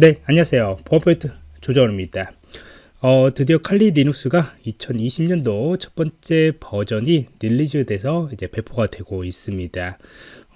네 안녕하세요 보안포인트 조정원입니다 어, 드디어 칼리 리눅스가 2020년도 첫 번째 버전이 release 돼서 이제 배포가 되고 있습니다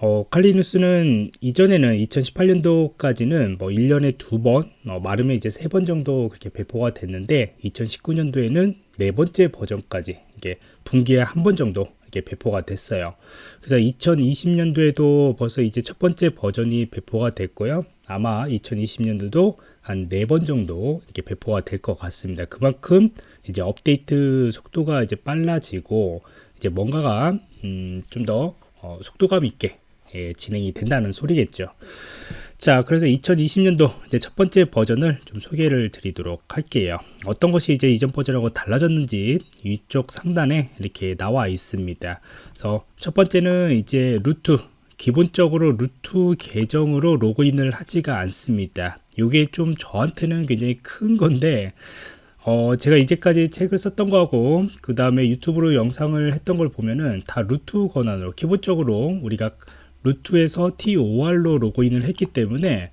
어, 칼리 리눅스는 이전에는 2018년도까지는 뭐 1년에 두번 어, 마름에 이제 세 번 정도 그렇게 배포가 됐는데 2019년도에는 네 번째 버전까지 이게 분기에 한 번 정도 배포가 됐어요. 그래서 2020년도에도 벌써 이제 첫 번째 버전이 배포가 됐고요. 아마 2020년도도 한 네 번 정도 이렇게 배포가 될 것 같습니다. 그만큼 이제 업데이트 속도가 이제 빨라지고 이제 뭔가가 음, 좀더 어, 속도감 있게 예, 진행이 된다는 소리겠죠. 자, 그래서 2020년도 이제 첫 번째 버전을 좀 소개를 드리도록 할게요. 어떤 것이 이제 이전 버전하고 달라졌는지 위쪽 상단에 이렇게 나와 있습니다. 그래서 첫 번째는 이제 루트 기본적으로 루트 계정으로 로그인을 하지가 않습니다. 이게 좀 저한테는 굉장히 큰 건데 어, 제가 이제까지 책을 썼던 거하고 그 다음에 유튜브로 영상을 했던 걸 보면은 다 root 권한으로 기본적으로 우리가 root에서 toor로 로그인을 했기 때문에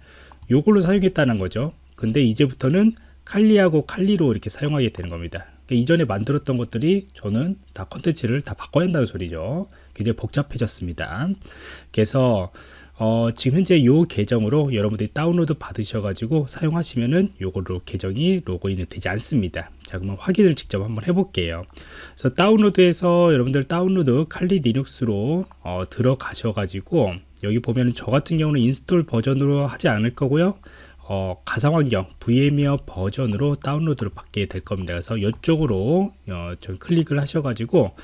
이걸로 사용했다는 거죠. 근데 이제부터는 칼리하고 칼리로 이렇게 사용하게 되는 겁니다. 그러니까 이전에 만들었던 것들이 저는 다 컨텐츠를 다 바꿔야 한다는 소리죠 굉장히 복잡해졌습니다 그래서 어, 지금 현재 이 계정으로 여러분들이 다운로드 받으셔가지고 사용하시면은 요걸로 계정이 로그인이 되지 않습니다. 자, 그러면 확인을 직접 한번 해볼게요. 그래서 다운로드에서 여러분들 다운로드 칼리 리눅스로 어, 들어가셔가지고 여기 보면은 저 같은 경우는 install 버전으로 하지 않을 거고요. 어, 가상환경 VMware 버전으로 다운로드를 받게 될 겁니다. 그래서 이쪽으로 어, 클릭을 하셔가지고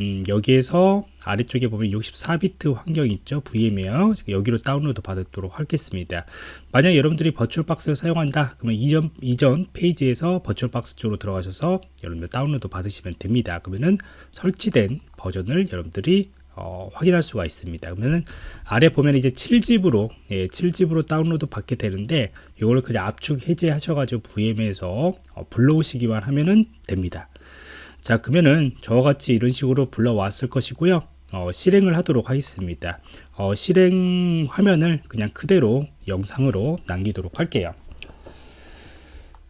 음, 여기에서 아래쪽에 보면 64비트 환경 있죠. VMware 여기로 다운로드 받도록 하겠습니다. 만약 여러분들이 버추얼박스를 사용한다. 그러면 이전, 이전 페이지에서 VirtualBox 쪽으로 들어가셔서 여러분들 다운로드 받으시면 됩니다. 그러면은 설치된 버전을 여러분들이 어, 확인할 수가 있습니다. 그러면은 아래 보면 이제 7집으로 예, 7집으로 다운로드 받게 되는데 이걸 그냥 압축 해제 하셔가지고 VM에서 어, 불러오시기만 하면은 됩니다 자 그러면은 저와 같이 이런 식으로 불러왔을 것이고요. 어, 실행을 하도록 하겠습니다. 어, 실행 화면을 그냥 그대로 영상으로 남기도록 할게요.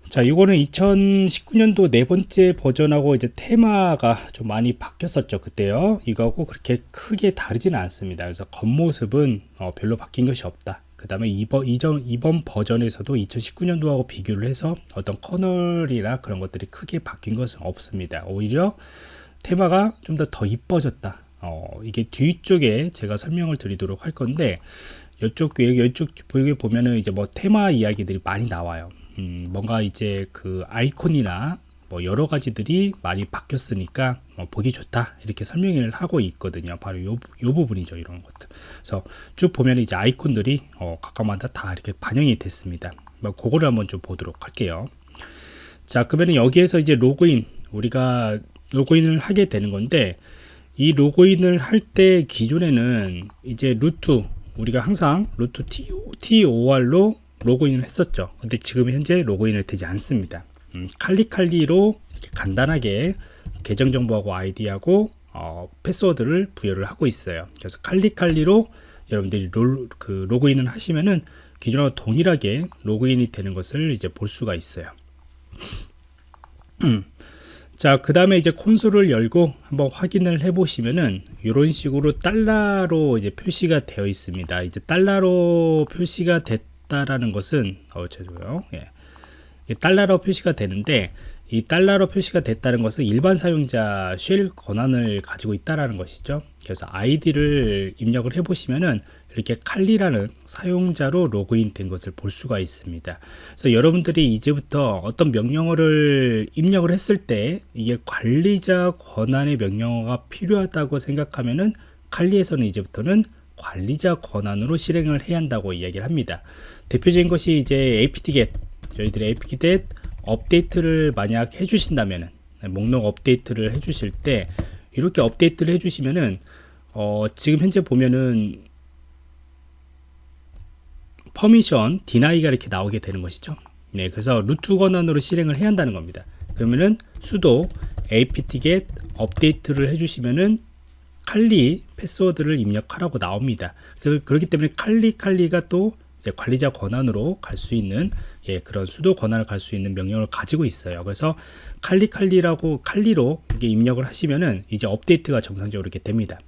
자 이거는 2019년도 네 번째 버전하고 이제 테마가 좀 많이 바뀌었었죠 그때요. 이거하고 그렇게 크게 다르지는 않습니다. 그래서 겉모습은 어, 별로 바뀐 것이 없다 그 다음에 이번, 이전, 이번 버전에서도 2019년도하고 비교를 해서 어떤 커널이나 그런 것들이 크게 바뀐 것은 없습니다. 오히려 테마가 좀 더 더 이뻐졌다. 어, 이게 뒤쪽에 제가 설명을 드리도록 할 건데 이쪽 이쪽 보게 보면은 이제 뭐 테마 이야기들이 많이 나와요. 음, 뭔가 이제 그 아이콘이나 뭐 여러 가지들이 많이 바뀌었으니까 뭐 보기 좋다 이렇게 설명을 하고 있거든요. 바로 요, 요 부분이죠 이런 것들. 그래서 쭉 보면 이제 아이콘들이 어, 각각마다 다 이렇게 반영이 됐습니다. 뭐 그거를 한번 좀 보도록 할게요. 자 그러면 여기에서 이제 로그인 우리가 로그인을 하게 되는 건데 이 로그인을 할 때 기존에는 이제 root 우리가 항상 root toor로 로그인을 했었죠. 근데 지금 현재 로그인을 되지 않습니다 음, 칼리칼리로 간단하게 계정 정보하고 아이디하고 어, 패스워드를 부여를 하고 있어요. 그래서 칼리칼리로 여러분들이 롤, 그 로그인을 하시면은 기존과 동일하게 로그인이 되는 것을 이제 볼 수가 있어요. 자, 그 다음에 이제 콘솔을 열고 한번 확인을 해 보시면은 이런 식으로 달러로 이제 표시가 되어 있습니다. 이제 달러로 표시가 됐다라는 것은 어, 죄송해요. 예. 달러로 표시가 되는데 이 달러로 표시가 됐다는 것은 일반 사용자 shell 권한을 가지고 있다는 것이죠. 그래서 아이디를 입력을 해 보시면은 이렇게 칼리라는 사용자로 로그인 된 것을 볼 수가 있습니다. 그래서 여러분들이 이제부터 어떤 명령어를 입력을 했을 때 이게 관리자 권한의 명령어가 필요하다고 생각하면은 칼리에서는 이제부터는 관리자 권한으로 실행을 해야 한다고 이야기를 합니다. 대표적인 것이 이제 apt-get 저희들이 apt-get 업데이트를 만약 해주신다면 목록 업데이트를 해주실 때 이렇게 업데이트를 해주시면은 어, 지금 현재 보면은 permission deny가 이렇게 나오게 되는 것이죠. 네 그래서 root 권한으로 실행을 해야 한다는 겁니다. 그러면은 sudo apt-get update를 해주시면은 칼리 패스워드를 입력하라고 나옵니다. 그래서 그렇기 때문에 칼리 칼리가 또 관리자 권한으로 갈 수 있는 예, 그런 sudo 권한을 갈 수 있는 명령을 가지고 있어요. 그래서 칼리칼리라고 칼리로 이게 입력을 하시면은 이제 업데이트가 정상적으로 이렇게 됩니다.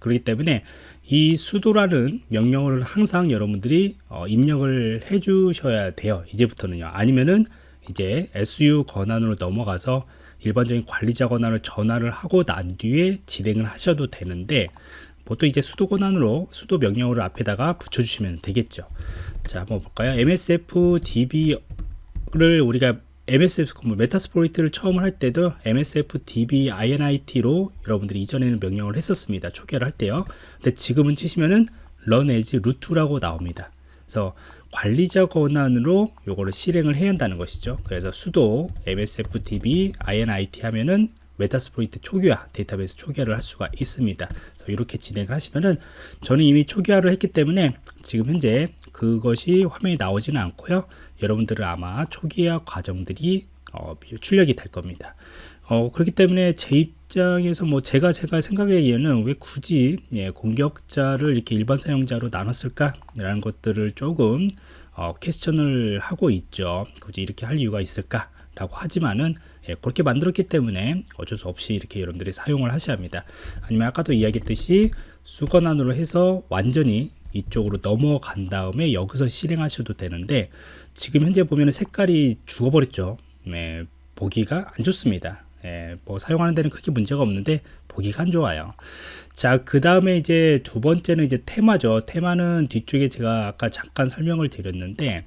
그렇기 때문에 이 수도라는 명령을 항상 여러분들이 어, 입력을 해 주셔야 돼요. 이제부터는요. 아니면은 이제 SU 권한으로 넘어가서 일반적인 관리자 권한을 전화를 하고 난 뒤에 진행을 하셔도 되는데 보통 이제 수도 권한으로 수도 명령어를 앞에다가 붙여주시면 되겠죠. 자, 한번 볼까요? MSF DB를 우리가 MSF 뭐 메타스포이트를 처음 할 때도 MSF DB INIT로 여러분들이 이전에는 명령을 했었습니다. 초기화를 할 때요. 근데 지금은 치시면은 run as root라고 나옵니다. 그래서 관리자 권한으로 요거를 실행을 해야 한다는 것이죠. 그래서 sudo msfdb init 하면은 Metasploit 초기화 데이터베이스 초기화를 할 수가 있습니다. 그래서 이렇게 진행을 하시면은 저는 이미 초기화를 했기 때문에 지금 현재 그것이 화면이 나오지는 않고요. 여러분들은 아마 초기화 과정들이 어, 출력이 될 겁니다. 어, 그렇기 때문에 제 입장에서 뭐 제가 제가 생각하기에는 왜 굳이 예, 공격자를 이렇게 일반 사용자로 나눴을까 라는 것들을 조금 어, 퀘스천을 하고 있죠. 굳이 이렇게 할 이유가 있을까? 라고 하지만은 예, 그렇게 만들었기 때문에 어쩔 수 없이 이렇게 여러분들이 사용을 하셔야 합니다. 아니면 아까도 이야기했듯이 수건안으로 해서 완전히 이쪽으로 넘어간 다음에 여기서 실행하셔도 되는데 지금 현재 보면 색깔이 죽어버렸죠. 네, 보기가 안 좋습니다. 예, 뭐 사용하는 데는 크게 문제가 없는데 보기가 안 좋아요. 자, 그 다음에 이제 두 번째는 이제 테마죠. 테마는 뒤쪽에 제가 아까 잠깐 설명을 드렸는데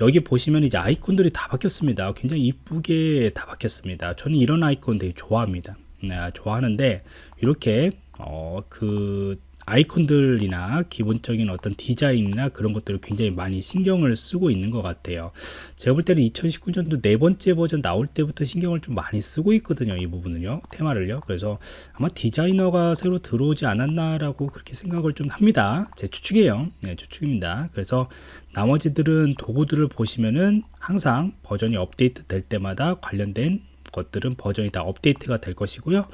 여기 보시면 이제 아이콘들이 다 바뀌었습니다. 굉장히 이쁘게 다 바뀌었습니다. 저는 이런 아이콘 되게 좋아합니다. 네, 좋아하는데 이렇게 어, 그 아이콘들이나 기본적인 어떤 디자인이나 그런 것들을 굉장히 많이 신경을 쓰고 있는 것 같아요. 제가 볼 때는 2019년도 네 번째 버전 나올 때부터 신경을 좀 많이 쓰고 있거든요. 이 부분은요. 테마를요. 그래서 아마 디자이너가 새로 들어오지 않았나라고 그렇게 생각을 좀 합니다. 제 추측이에요. 네, 추측입니다. 그래서 나머지들은 도구들을 보시면은 항상 버전이 업데이트 될 때마다 관련된 것들은 버전이 다 업데이트가 될 것이고요.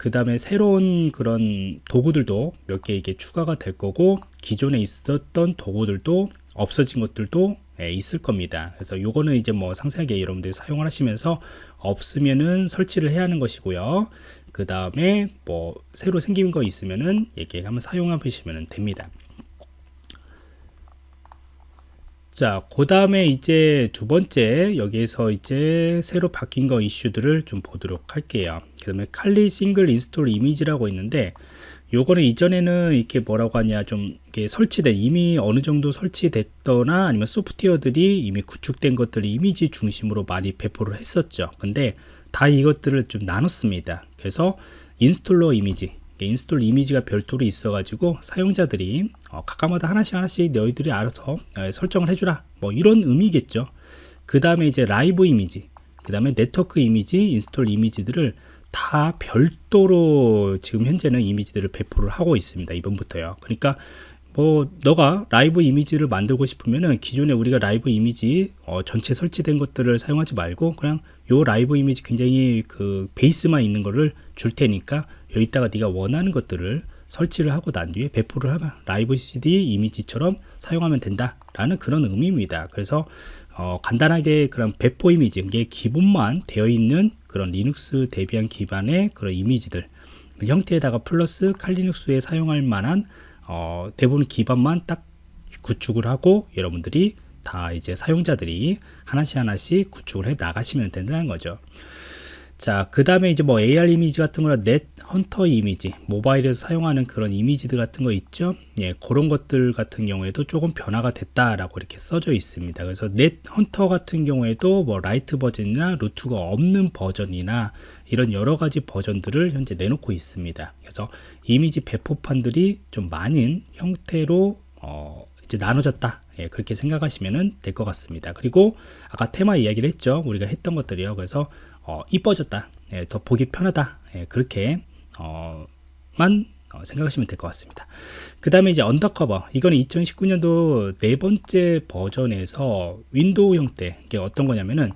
그 다음에 새로운 그런 도구들도 몇 개 이게 추가가 될 거고 기존에 있었던 도구들도 없어진 것들도 예, 있을 겁니다. 그래서 요거는 이제 뭐 상세하게 여러분들이 사용을 하시면서 없으면은 설치를 해야 하는 것이고요. 그 다음에 뭐 새로 생긴 거 있으면은 이렇게 한번 사용해 보시면 됩니다. 자, 그 다음에 이제 두 번째 여기에서 이제 새로 바뀐 거 이슈들을 좀 보도록 할게요. 그 다음에 칼리 싱글 인스톨 이미지라고 있는데 요거는 이전에는 이렇게 뭐라고 하냐 좀 이렇게 설치된 이미 어느 정도 설치됐거나 아니면 소프트웨어들이 이미 구축된 것들을 이미지 중심으로 많이 배포를 했었죠. 근데 다 이것들을 좀 나눴습니다. 그래서 installer 이미지 install 이미지가 별도로 있어가지고 사용자들이 어, 각각마다 하나씩 하나씩 너희들이 알아서 어, 설정을 해주라. 뭐 이런 의미겠죠. 그 다음에 이제 라이브 이미지 그 다음에 네트워크 이미지 install 이미지들을 다 별도로 지금 현재는 이미지들을 배포를 하고 있습니다 이번부터요. 그러니까 뭐 너가 라이브 이미지를 만들고 싶으면은 기존에 우리가 라이브 이미지 어, 전체 설치된 것들을 사용하지 말고 그냥 요 라이브 이미지 굉장히 그 베이스만 있는 거를 줄 테니까 여기다가 네가 원하는 것들을 설치를 하고 난 뒤에 배포를 하면 라이브 CD 이미지처럼 사용하면 된다 라는 그런 의미입니다. 그래서 어, 간단하게 그런 배포 이미지, 이게 기본만 되어 있는 그런 리눅스 대비한 기반의 그런 이미지들 형태에다가 플러스 칼리눅스에 사용할 만한 어, 대부분 기반만 딱 구축을 하고 여러분들이 다 이제 사용자들이 하나씩 하나씩 구축을 해 나가시면 된다는 거죠. 자, 그 다음에 이제 뭐 ARM 이미지 같은 거나 NetHunter 이미지, 모바일에서 사용하는 그런 이미지들 같은 거 있죠? 예, 그런 것들 같은 경우에도 조금 변화가 됐다라고 이렇게 써져 있습니다. 그래서 NetHunter 같은 경우에도 뭐 lite 버전이나 root가 없는 버전이나 이런 여러 가지 버전들을 현재 내놓고 있습니다. 그래서 이미지 배포판들이 좀 많은 형태로 어, 이제 나눠졌다. 예, 그렇게 생각하시면 될 것 같습니다. 그리고 아까 테마 이야기를 했죠. 우리가 했던 것들이요. 그래서 어, 이뻐졌다. 예, 더 보기 편하다. 예, 그렇게 어, 만 어, 생각하시면 될 것 같습니다. 그 다음에 이제 undercover. 이거는 2019년도 네 번째 버전에서 윈도우 형태. 이게 어떤 거냐면은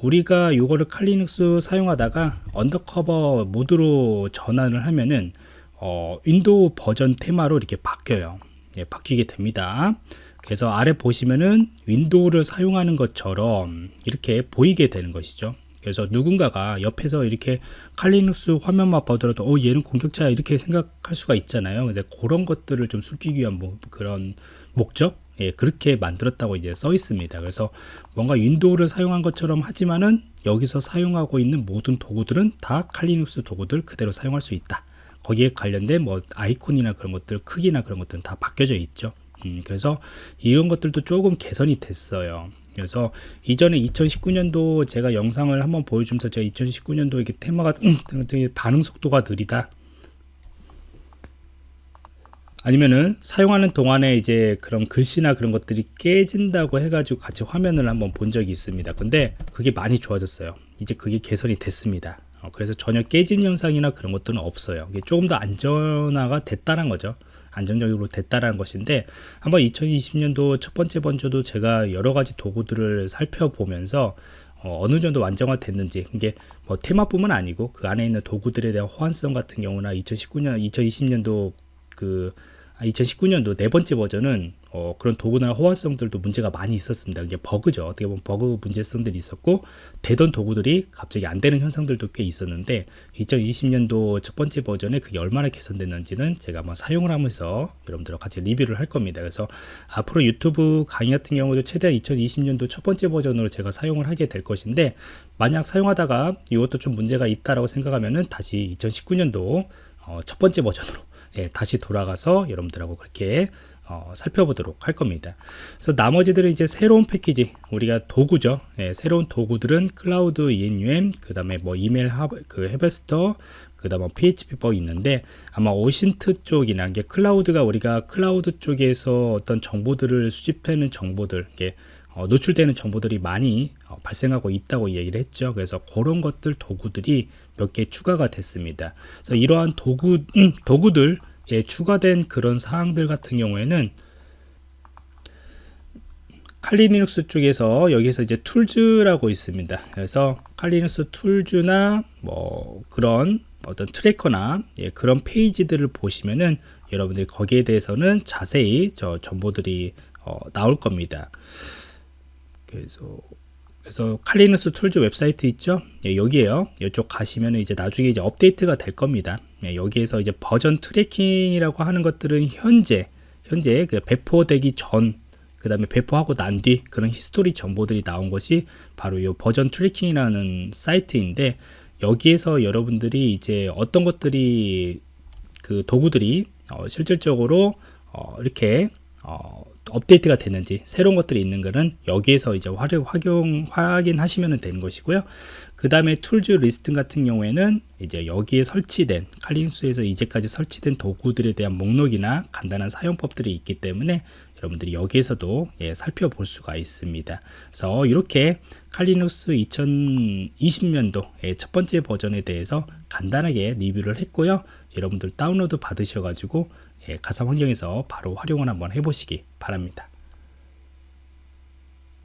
우리가 이거를 Kali Linux 사용하다가 undercover 모드로 전환을 하면은 어, 윈도우 버전 테마로 이렇게 바뀌어요. 예, 바뀌게 됩니다. 그래서 아래 보시면은 윈도우를 사용하는 것처럼 이렇게 보이게 되는 것이죠. 그래서 누군가가 옆에서 이렇게 Kali Linux 화면만 보더라도 어 얘는 공격자야 이렇게 생각할 수가 있잖아요. 근데 그런 것들을 좀 숨기기 위한 뭐 그런 목적 예, 그렇게 만들었다고 이제 써 있습니다. 그래서 뭔가 윈도우를 사용한 것처럼 하지만은 여기서 사용하고 있는 모든 도구들은 다 Kali Linux 도구들 그대로 사용할 수 있다. 거기에 관련된 뭐 아이콘이나 그런 것들 크기나 그런 것들은 다 바뀌어져 있죠. 음, 그래서 이런 것들도 조금 개선이 됐어요. 그래서 이전에 2019년도 제가 영상을 한번 보여주면서 제가 2019년도 이게 테마가 음, 반응 속도가 느리다. 아니면은 사용하는 동안에 이제 그런 글씨나 그런 것들이 깨진다고 해가지고 같이 화면을 한번 본 적이 있습니다. 근데 그게 많이 좋아졌어요. 이제 그게 개선이 됐습니다. 어, 그래서 전혀 깨짐 현상이나 그런 것들은 없어요. 조금 더 안전화가 됐다는 거죠. 안정적으로 됐다라는 것인데 한번 2020년도 첫 번째 번째도 제가 여러 가지 도구들을 살펴보면서 어, 느 정도 완성화 됐는지 이게 뭐 테마뿐만 아니고 그 안에 있는 도구들에 대한 호환성 같은 경우나 2019년 2020년도 그 2019년도 아, 네 번째 버전은 어, 그런 도구나 호환성들도 문제가 많이 있었습니다. 이게 버그죠. 어떻게 보면 버그 문제성들이 있었고 되던 도구들이 갑자기 안 되는 현상들도 꽤 있었는데 2020년도 첫 번째 버전에 그게 얼마나 개선됐는지는 제가 한번 사용을 하면서 여러분들과 같이 리뷰를 할 겁니다. 그래서 앞으로 유튜브 강의 같은 경우도 최대한 2020년도 첫 번째 버전으로 제가 사용을 하게 될 것인데 만약 사용하다가 이것도 좀 문제가 있다라고 생각하면은 다시 2019년도 어, 첫 번째 버전으로 예, 다시 돌아가서 여러분들하고 그렇게 어, 살펴보도록 할 겁니다. 그래서 나머지들은 이제 새로운 패키지, 우리가 도구죠. 예, 새로운 도구들은 cloud enum, 그 다음에 뭐 email harv, 그 harvester, 그 다음에 PHP 버 있는데 아마 OSINT 쪽이나 이게 클라우드가 우리가 클라우드 쪽에서 어떤 정보들을 수집하는 정보들, 이게 어, 노출되는 정보들이 많이 어, 발생하고 있다고 얘기를 했죠. 그래서 그런 것들 도구들이 몇 개 추가가 됐습니다. 그래서 이러한 도구 음, 도구들 에 추가된 그런 사항들 같은 경우에는 Kali Linux 쪽에서 여기서 이제 Tools라고 있습니다. 그래서 칼리눅스 툴즈나 뭐 그런 어떤 tracker나 예, 그런 페이지들을 보시면은 여러분들이 거기에 대해서는 자세히 저 정보들이 어, 나올 겁니다. 그래서 그래서 Kali Linux Tools 웹사이트 있죠? 예, 여기에요. 이쪽 가시면 이제 나중에 이제 업데이트가 될 겁니다. 예, 여기에서 이제 version tracking이라고 하는 것들은 현재 현재 그 배포되기 전, 그 다음에 배포하고 난 뒤 그런 history 정보들이 나온 것이 바로 이 version tracking이라는 사이트인데 여기에서 여러분들이 이제 어떤 것들이 그 도구들이 어, 실질적으로 어, 이렇게 어, 업데이트가 됐는지 새로운 것들이 있는 거는 여기에서 이제 활용, 확인하시면 되는 것이고요. 그 다음에 Tools list 같은 경우에는 이제 여기에 설치된 칼리눅스에서 이제까지 설치된 도구들에 대한 목록이나 간단한 사용법들이 있기 때문에 여러분들이 여기에서도 예, 살펴볼 수가 있습니다. 그래서 이렇게 Kali Linux 2020년도 첫 번째 버전에 대해서 간단하게 리뷰를 했고요. 여러분들 다운로드 받으셔가지고 예, 가상 환경에서 바로 활용을 한번 해보시기 바랍니다.